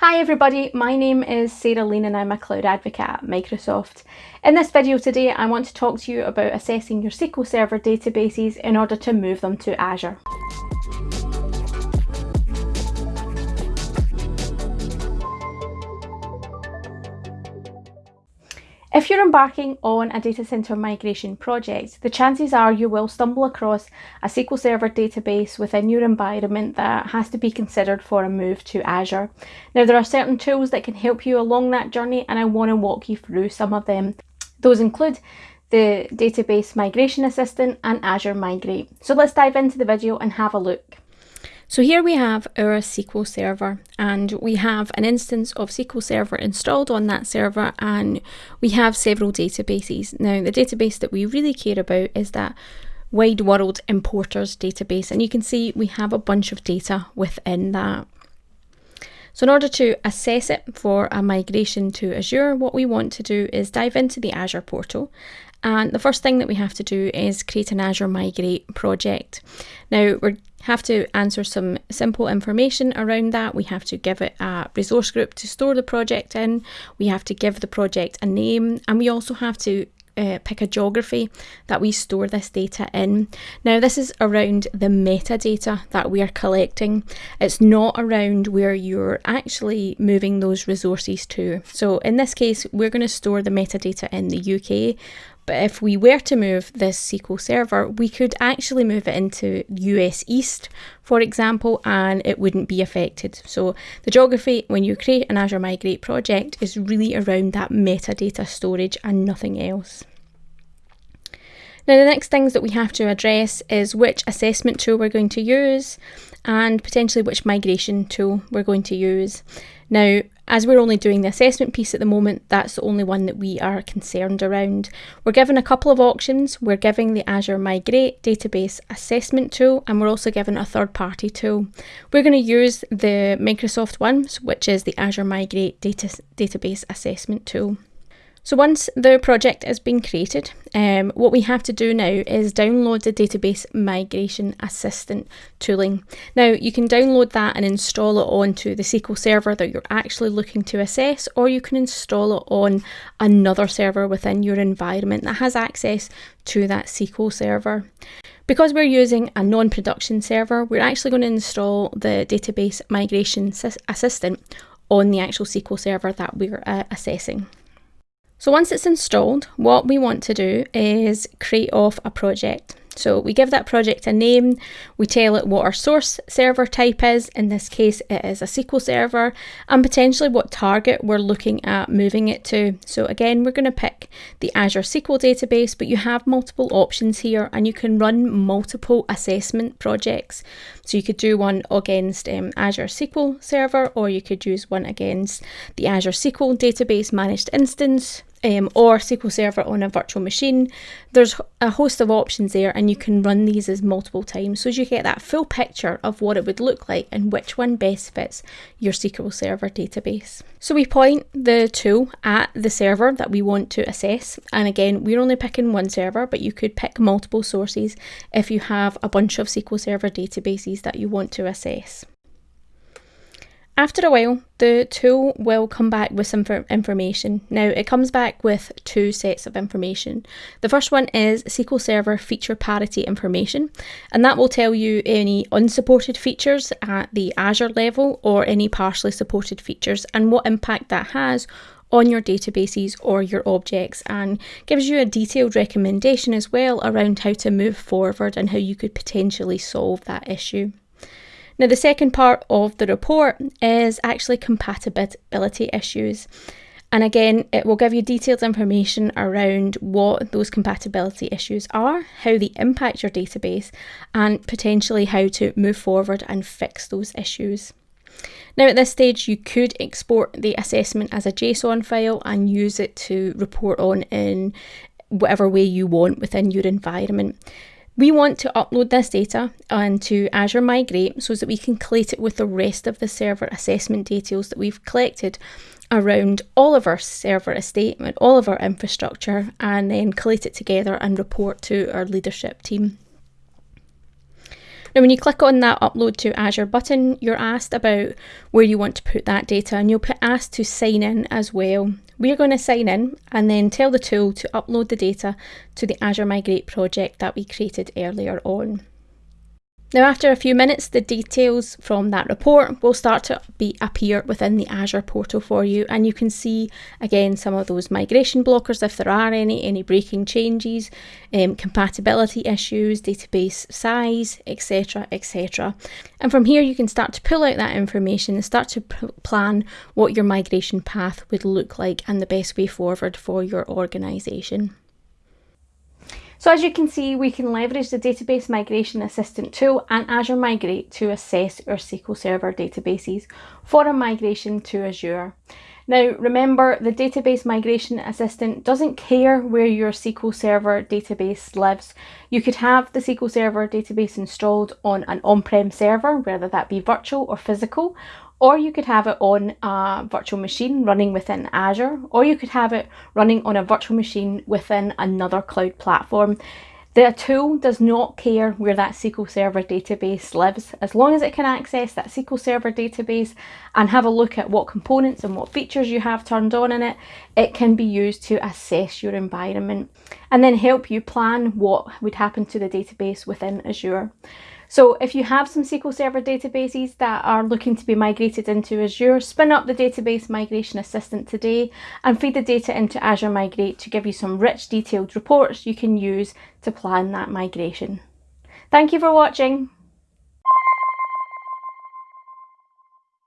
Hi everybody, my name is Sarah Lean and I'm a Cloud Advocate at Microsoft. In this video today I want to talk to you about assessing your SQL Server databases in order to move them to Azure. If you're embarking on a data center migration project, the chances are you will stumble across a SQL Server database within your environment that has to be considered for a move to Azure. Now, there are certain tools that can help you along that journey, and I want to walk you through some of them. Those include the Database Migration Assistant and Azure Migrate. So let's dive into the video and have a look. So here we have our SQL Server and we have an instance of SQL Server installed on that server and we have several databases. Now the database that we really care about is that Wide World Importers database and you can see we have a bunch of data within that. So in order to assess it for a migration to Azure, what we want to do is dive into the Azure portal and the first thing that we have to do is create an Azure Migrate project. Now we have to answer some simple information around that. We have to give it a resource group to store the project in. We have to give the project a name and we also have to uh, pick a geography that we store this data in. Now this is around the metadata that we are collecting. It's not around where you're actually moving those resources to. So in this case, we're going to store the metadata in the UK, but if we were to move this SQL Server, we could actually move it into US East, for example, and it wouldn't be affected. So the geography, when you create an Azure Migrate project, is really around that metadata storage and nothing else. Now the next things that we have to address is which assessment tool we're going to use and potentially which migration tool we're going to use. Now as we're only doing the assessment piece at the moment, that's the only one that we are concerned around. We're given a couple of options. We're giving the Azure Migrate database assessment tool, and we're also given a third party tool. We're going to use the Microsoft ones, which is the Azure Migrate data, database assessment tool. So once the project has been created, um, what we have to do now is download the Database Migration Assistant tooling. Now you can download that and install it onto the SQL server that you're actually looking to assess, or you can install it on another server within your environment that has access to that SQL server. Because we're using a non-production server, we're actually going to install the Database Migration Assistant on the actual SQL server that we're uh, assessing. So once it's installed, what we want to do is create off a project. So we give that project a name, we tell it what our source server type is, in this case it is a SQL server, and potentially what target we're looking at moving it to. So again, we're going to pick the Azure SQL database, but you have multiple options here and you can run multiple assessment projects. So you could do one against um, Azure SQL Server, or you could use one against the Azure SQL Database Managed Instance, um, or SQL Server on a virtual machine. There's a host of options there and you can run these as multiple times so as you get that full picture of what it would look like and which one best fits your SQL Server database. So we point the tool at the server that we want to assess and again we're only picking one server but you could pick multiple sources if you have a bunch of SQL Server databases that you want to assess. After a while, the tool will come back with some information. Now, it comes back with two sets of information. The first one is SQL Server feature parity information, and that will tell you any unsupported features at the Azure level or any partially supported features and what impact that has on your databases or your objects and gives you a detailed recommendation as well around how to move forward and how you could potentially solve that issue. Now, the second part of the report is actually compatibility issues. And again, it will give you detailed information around what those compatibility issues are, how they impact your database, and potentially how to move forward and fix those issues. Now, at this stage, you could export the assessment as a JSON file and use it to report on in whatever way you want within your environment. We want to upload this data onto Azure Migrate so that we can collate it with the rest of the server assessment details that we've collected around all of our server estate and all of our infrastructure and then collate it together and report to our leadership team. Now when you click on that upload to Azure button, you're asked about where you want to put that data and you'll be asked to sign in as well. We're going to sign in and then tell the tool to upload the data to the Azure Migrate project that we created earlier on. Now after a few minutes the details from that report will start to be appear within the Azure portal for you and you can see again some of those migration blockers if there are any, any breaking changes, um, compatibility issues, database size, etc etc. And from here you can start to pull out that information and start to plan what your migration path would look like and the best way forward for your organisation. So as you can see, we can leverage the Database Migration Assistant tool and Azure Migrate to assess our SQL Server databases for a migration to Azure. Now remember, the Database Migration Assistant doesn't care where your SQL Server database lives. You could have the SQL Server database installed on an on-prem server, whether that be virtual or physical, or you could have it on a virtual machine running within Azure, or you could have it running on a virtual machine within another cloud platform. The tool does not care where that SQL Server database lives. As long as it can access that SQL Server database and have a look at what components and what features you have turned on in it, it can be used to assess your environment and then help you plan what would happen to the database within Azure. So if you have some SQL Server databases that are looking to be migrated into Azure, spin up the Database Migration Assistant today and feed the data into Azure Migrate to give you some rich detailed reports you can use to plan that migration. Thank you for watching.